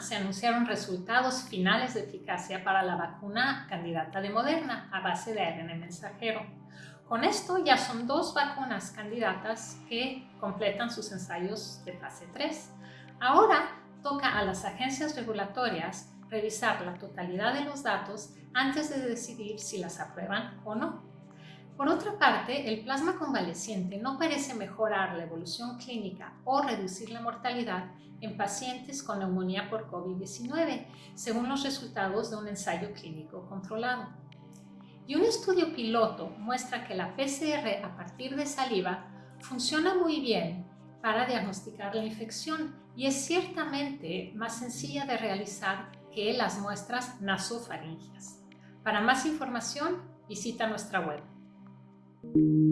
se anunciaron resultados finales de eficacia para la vacuna candidata de Moderna a base de ARN mensajero. Con esto ya son dos vacunas candidatas que completan sus ensayos de fase 3. Ahora toca a las agencias regulatorias revisar la totalidad de los datos antes de decidir si las aprueban o no. Por otra parte, el plasma convaleciente no parece mejorar la evolución clínica o reducir la mortalidad en pacientes con neumonía por COVID-19, según los resultados de un ensayo clínico controlado. Y un estudio piloto muestra que la PCR a partir de saliva funciona muy bien para diagnosticar la infección y es ciertamente más sencilla de realizar que las muestras nasofaringias. Para más información, visita nuestra web. thank you